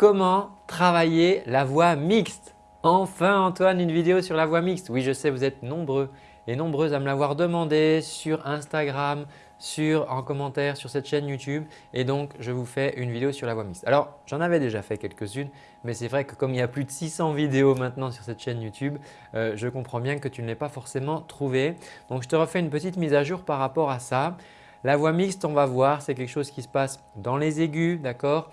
comment travailler la voix mixte? Enfin Antoine, une vidéo sur la voix mixte. Oui, je sais, vous êtes nombreux et nombreuses à me l'avoir demandé sur Instagram, sur, en commentaire sur cette chaîne YouTube et donc je vous fais une vidéo sur la voix mixte. Alors j'en avais déjà fait quelques-unes mais c'est vrai que comme il y a plus de 600 vidéos maintenant sur cette chaîne YouTube, euh, je comprends bien que tu ne l'aies pas forcément trouvé. Donc je te refais une petite mise à jour par rapport à ça. La voix mixte, on va voir, c'est quelque chose qui se passe dans les aigus, d'accord?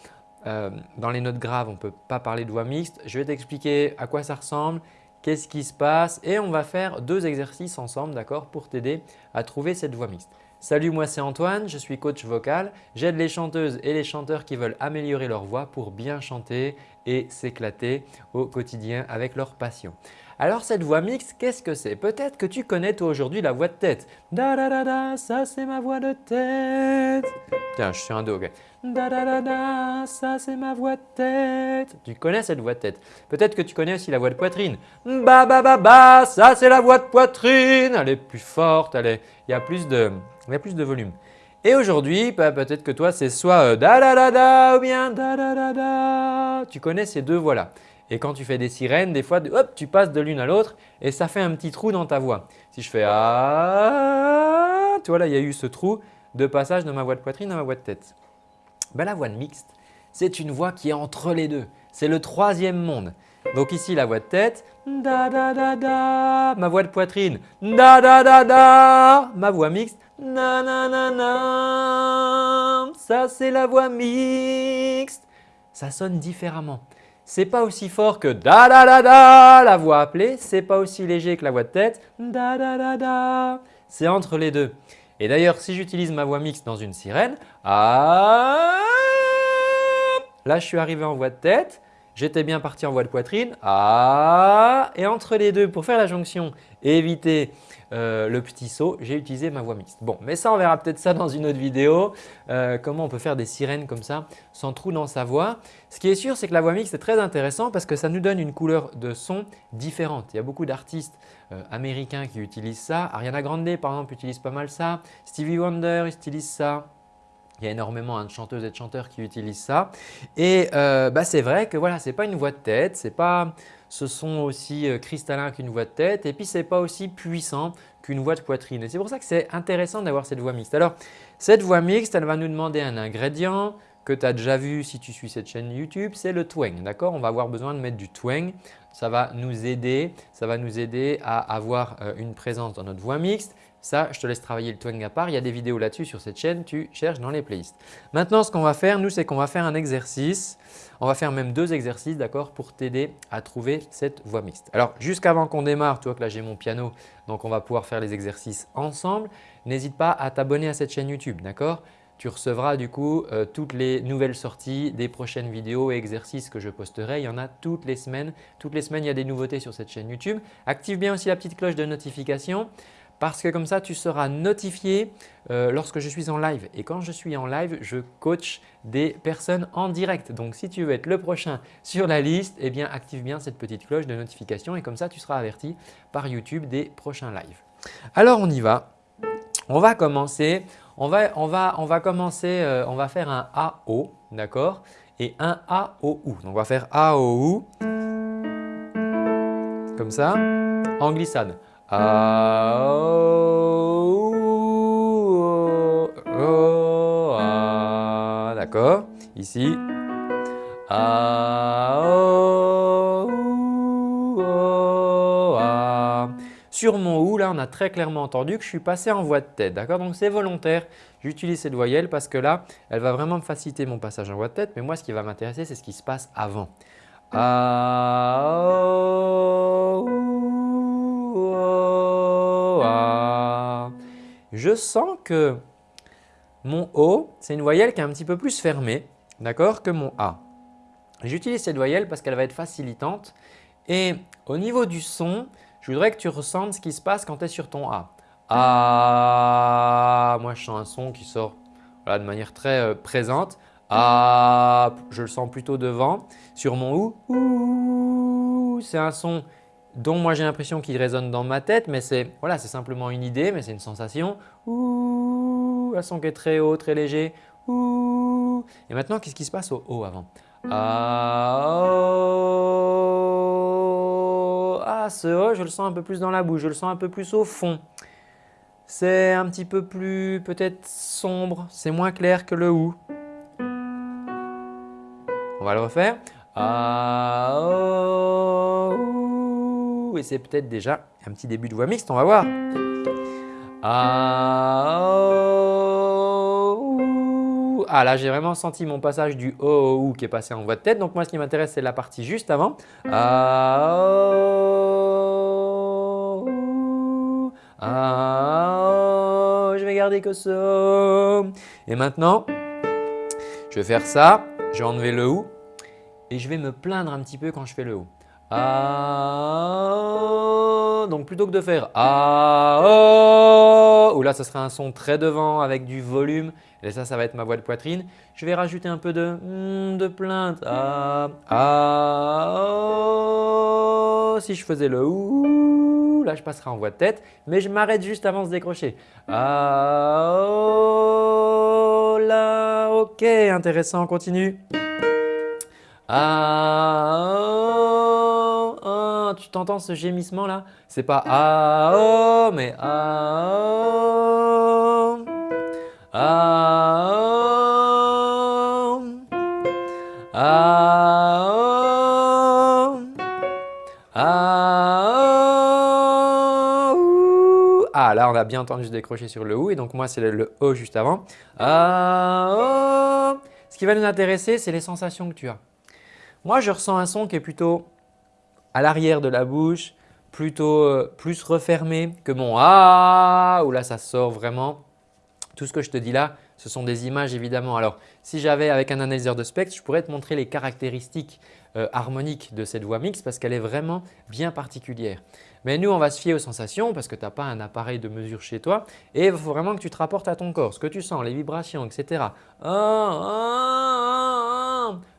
Euh, Dans les notes graves, on ne peut pas parler de voix mixte. Je vais t'expliquer à quoi ça ressemble, qu'est-ce qui se passe et on va faire deux exercices ensemble d'accord pour t'aider à trouver cette voix mixte. Salut, moi c'est Antoine, je suis coach vocal. J'aide les chanteuses et les chanteurs qui veulent améliorer leur voix pour bien chanter et s'éclater au quotidien avec leur passion. Alors cette voix mixte, qu'est-ce que c'est? Peut-être que tu connais toi aujourd'hui la voix de tête. Da da da da, ça c'est ma voix de tête. Tiens, je suis un do, ok. Da da da da, ça c'est ma voix de tête. Tu connais cette voix de tête? Peut-être que tu connais aussi la voix de poitrine. Ba ba ba ba, ça c'est la voix de poitrine. Elle est plus forte, elle est, il y a plus de, il y a plus de volume. Et aujourd'hui, bah, peut-être que toi, c'est soit euh, da da da da ou bien da da da da. Tu connais ces deux voix-là. Et quand tu fais des sirènes, des fois, hop, tu passes de l'une à l'autre et ça fait un petit trou dans ta voix. Si je fais ah, tu vois là, il y a eu ce trou de passage de ma voix de poitrine à ma voix de tête. Ben, la voix de mixte, c'est une voix qui est entre les deux. C'est le troisième monde. Donc ici, la voix de tête, da da da da, ma voix de poitrine, da da da da, ma voix mixte, na na na na, ça c'est la voix mixte. Ça sonne différemment. C'est pas aussi fort que da da da da, la voix appelée, c'est pas aussi léger que la voix de tête, da da da da, c'est entre les deux. Et d'ailleurs, si j'utilise ma voix mixte dans une sirène, ah, là je suis arrivé en voix de tête, J'étais bien parti en voix de poitrine. Ah Et entre les deux, pour faire la jonction éviter euh, le petit saut, j'ai utilisé ma voix mixte. Bon, mais ça, on verra peut-être ça dans une autre vidéo. Euh, comment on peut faire des sirènes comme ça sans trou dans sa voix. Ce qui est sûr, c'est que la voix mixte est très intéressant parce que ça nous donne une couleur de son différente. Il y a beaucoup d'artistes euh, américains qui utilisent ça. Ariana Grande, par exemple, utilise pas mal ça. Stevie Wonder utilise ça. Il y a énormément hein, de chanteuses et de chanteurs qui utilisent ça. Et bah, c'est vrai que voilà, ce n'est pas une voix de tête, c'est pas ce son aussi euh, cristallin qu'une voix de tête et puis ce n'est pas aussi puissant qu'une voix de poitrine. Et c'est pour ça que c'est intéressant d'avoir cette voix mixte. Alors cette voix mixte, elle va nous demander un ingrédient que tu as déjà vu si tu suis cette chaîne YouTube, c'est le twang. D'accord? On va avoir besoin de mettre du twang. Ça va nous aider, ça va nous aider à avoir euh, une présence dans notre voix mixte ça, je te laisse travailler le twang à part. Il y a des vidéos là-dessus sur cette chaîne. Tu cherches dans les playlists. Maintenant, ce qu'on va faire, nous, c'est qu'on va faire un exercice. On va faire même deux exercices d'accord, pour t'aider à trouver cette voix mixte. Alors, jusqu'avant qu'on démarre, tu vois que là, j'ai mon piano, donc on va pouvoir faire les exercices ensemble. N'hésite pas à t'abonner à cette chaîne YouTube. d'accord? Tu recevras du coup euh, toutes les nouvelles sorties des prochaines vidéos et exercices que je posterai. Il y en a toutes les semaines. Toutes les semaines, il y a des nouveautés sur cette chaîne YouTube. Active bien aussi la petite cloche de notification parce que comme ça, tu seras notifié euh, lorsque je suis en live. Et quand je suis en live, je coach des personnes en direct. Donc, si tu veux être le prochain sur la liste, eh bien, active bien cette petite cloche de notification et comme ça, tu seras averti par YouTube des prochains lives. Alors, on y va. On va commencer. On va, on va, on va commencer, euh, on va faire un AO, d'accord? Et un AOU. Donc, on va faire AOU comme ça en glissade. D'accord. Ici. Sur mon OU, là, on a très clairement entendu que je suis passé en voix de tête. D'accord Donc, c'est volontaire. J'utilise cette voyelle parce que là, elle va vraiment me faciliter mon passage en voix de tête. Mais moi, ce qui va m'intéresser, c'est ce qui se passe avant. Je sens que mon O, c'est une voyelle qui est un petit peu plus fermée d'accord, que mon A. J'utilise cette voyelle parce qu'elle va être facilitante et au niveau du son, je voudrais que tu ressentes ce qui se passe quand tu es sur ton A. A, moi je sens un son qui sort de manière très euh, présente. A, je le sens plutôt devant. Sur mon OU, c'est un son dont moi j'ai l'impression qu'il résonne dans ma tête, mais c'est voilà, simplement une idée, mais c'est une sensation. Ouh, un son qui est très haut, très léger. Ouh. Et maintenant, qu'est-ce qui se passe au haut avant? Ah, oh. ah, ce O, je le sens un peu plus dans la bouche, je le sens un peu plus au fond. C'est un petit peu plus peut-être sombre, c'est moins clair que le OU. On va le refaire. Ah, oh, Et c'est peut-être déjà un petit début de voix mixte, on va voir. Ah, oh, ah là, j'ai vraiment senti mon passage du O OU qui est passé en voix de tête. Donc moi, ce qui m'intéresse, c'est la partie juste avant. Ah, oh, ah, je vais garder que ça. Et maintenant, je vais faire ça. Je vais enlever le OU et je vais me plaindre un petit peu quand je fais le O. Ah, donc plutôt que de faire ah, oh, ou là ça serait un son très devant avec du volume et ça, ça va être ma voix de poitrine, je vais rajouter un peu de, hmm, de plainte. Ah, oh. si je faisais le ou, là je passerai en voix de tête, mais je m'arrête juste avant de se décrocher. Oh, là, ok, intéressant, on continue. Ah, oh, tu t'entends ce gémissement là C'est pas ah, oh, mais ah, oh, ah, oh, ah, oh, ah, oh, ah, là on a bien entendu se décrocher sur le ou et donc moi c'est le, le o juste avant. Ah, oh. Ce qui va nous intéresser, c'est les sensations que tu as. Moi, je ressens un son qui est plutôt à l'arrière de la bouche, plutôt euh, plus refermé que mon « ah » où là ça sort vraiment. Tout ce que je te dis là, ce sont des images évidemment. Alors, si j'avais avec un analyseur de spectre, je pourrais te montrer les caractéristiques euh, harmoniques de cette voix mixte parce qu'elle est vraiment bien particulière. Mais nous, on va se fier aux sensations parce que tu n'as pas un appareil de mesure chez toi et il faut vraiment que tu te rapportes à ton corps, ce que tu sens, les vibrations, etc.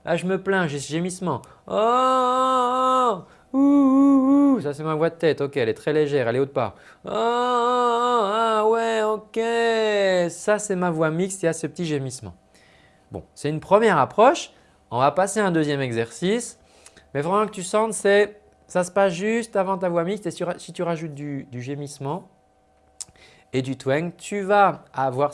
Là, je me plains, j'ai ce gémissement. Ouh, ça c'est ma voix de tête. Ok, elle est très légère, elle est haute part. Oh, ah ouais, ok. Ça c'est ma voix mixte, il y a ce petit gémissement. Bon, c'est une première approche. On va passer à un deuxième exercice. Mais vraiment que tu sentes, c'est ça se passe juste avant ta voix mixte et si tu rajoutes du, gémissement et du twang, tu vas, avoir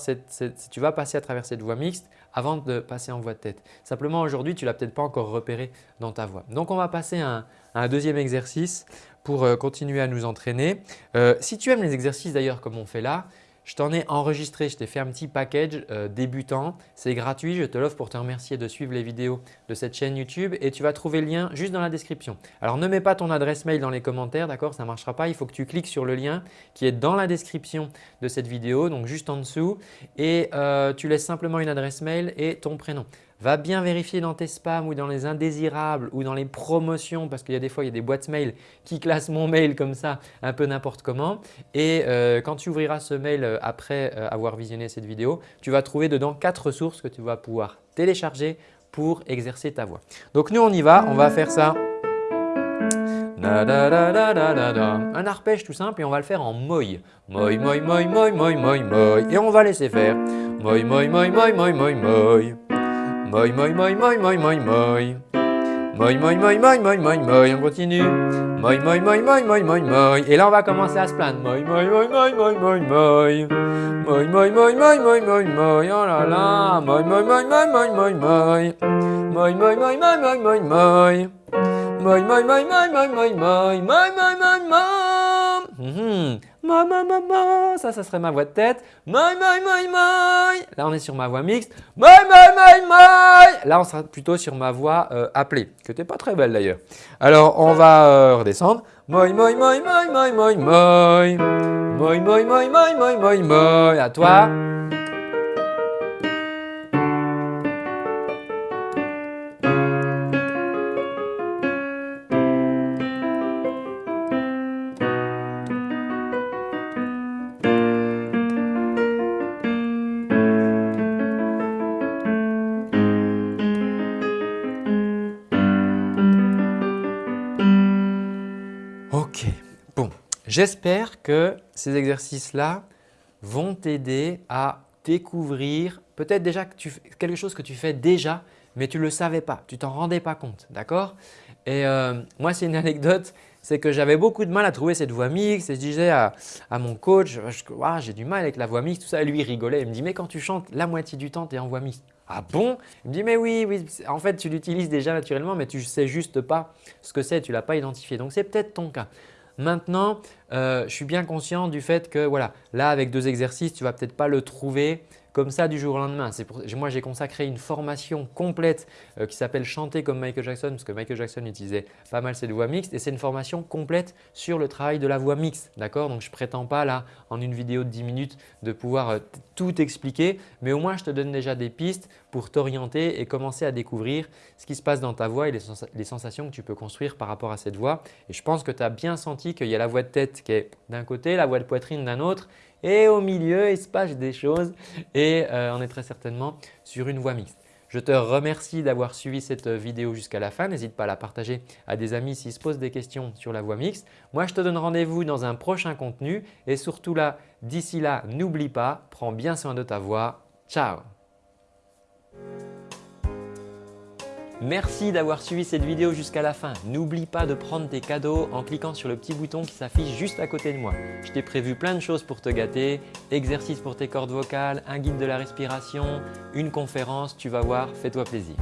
tu vas passer à travers cette voix mixte avant de passer en voix de tête. Simplement aujourd'hui, tu ne l'as peut-être pas encore repéré dans ta voix. Donc on va passer à un, deuxième exercice pour euh, continuer à nous entraîner. Euh, si tu aimes les exercices d'ailleurs comme on fait là, je t'en ai enregistré, je t'ai fait un petit package euh, débutant. C'est gratuit, je te l'offre pour te remercier de suivre les vidéos de cette chaîne YouTube et tu vas trouver le lien juste dans la description. Alors ne mets pas ton adresse mail dans les commentaires, d'accord Ça ne marchera pas. Il faut que tu cliques sur le lien qui est dans la description de cette vidéo, donc juste en dessous et euh, tu laisses simplement une adresse mail et ton prénom. Va bien vérifier dans tes spams ou dans les indésirables ou dans les promotions parce qu'il y a des fois il y a des boîtes mail qui classent mon mail comme ça un peu n'importe comment. Et euh, quand tu ouvriras ce mail euh, après euh, avoir visionné cette vidéo, tu vas trouver dedans quatre ressources que tu vas pouvoir télécharger pour exercer ta voix. Donc nous on y va, on va faire ça. Un arpège tout simple et on va le faire en moi. Moi, moi, moi, moi, moi, moi, moi. Et on va laisser faire. Moi, moi, moi, moi, moi, moi, moi. Moi, moi, moi, moi, moi, moi, moi. Moi, moi, moi, moi, moi, moi, moi. On continue. Moi, moi, moi, moi, moi, moi, moi. Et là, on va commencer à se plaindre. Moi, moi, moi, moi, moi, moi, moi. Moi, moi, moi, moi, moi, moi, moi. Oh là là. Moi, moi, moi, moi, moi, moi, moi. Moi, moi, moi, moi, moi, moi, moi. Moi, moi, moi, moi, moi, moi, moi. Moi, moi, moi, moi. Moi, moi, moi, moi. Ça, ça serait ma voix de tête. Moi, moi, moi, moi. Là, on est sur ma voix mixte. Moi, moi, moi, moi. Là, on sera plutôt sur ma voix euh, appelée, que tu n'es pas très belle d'ailleurs. Alors, on va euh, redescendre. Moi, moi, moi, moi, moi, moi, moi. Moi, moi, moi, moi, moi, moi, moi. À toi. J'espère que ces exercices-là vont t'aider à découvrir peut-être déjà quelque chose que tu fais déjà mais tu ne le savais pas, tu t'en rendais pas compte, d'accord? Et euh, moi, c'est une anecdote, c'est que j'avais beaucoup de mal à trouver cette voix mixte et je disais à, mon coach, j'ai du mal avec la voix mixte, tout ça. Et lui, il rigolait, il me dit, mais quand tu chantes, la moitié du temps, tu es en voix mixte. Ah bon? Il me dit, mais oui, oui, en fait, tu l'utilises déjà naturellement, mais tu ne sais juste pas ce que c'est, tu ne l'as pas identifié. Donc, c'est peut-être ton cas. Maintenant, euh, je suis bien conscient du fait que voilà, là avec deux exercices, tu ne vas peut-être pas le trouver comme ça du jour au lendemain. moi, j'ai consacré une formation complète euh, qui s'appelle Chanter comme Michael Jackson parce que Michael Jackson utilisait pas mal cette voix mixte et c'est une formation complète sur le travail de la voix mixte. D'accord? Donc, je ne prétends pas là en une vidéo de 10 minutes de pouvoir euh, tout expliquer mais au moins je te donne déjà des pistes pour t'orienter et commencer à découvrir ce qui se passe dans ta voix et les, sensations que tu peux construire par rapport à cette voix. Et je pense que tu as bien senti qu'il y a la voix de tête qui est d'un côté, la voix de poitrine d'un autre et au milieu, il se passe des choses et euh, on est très certainement sur une voie mixte. Je te remercie d'avoir suivi cette vidéo jusqu'à la fin. N'hésite pas à la partager à des amis s'ils se posent des questions sur la voie mixte. Moi, je te donne rendez-vous dans un prochain contenu et surtout là, d'ici là, n'oublie pas, prends bien soin de ta voix. Ciao Merci d'avoir suivi cette vidéo jusqu'à la fin. N'oublie pas de prendre tes cadeaux en cliquant sur le petit bouton qui s'affiche juste à côté de moi. Je t'ai prévu plein de choses pour te gâter, exercices pour tes cordes vocales, un guide de la respiration, une conférence, tu vas voir, fais-toi plaisir.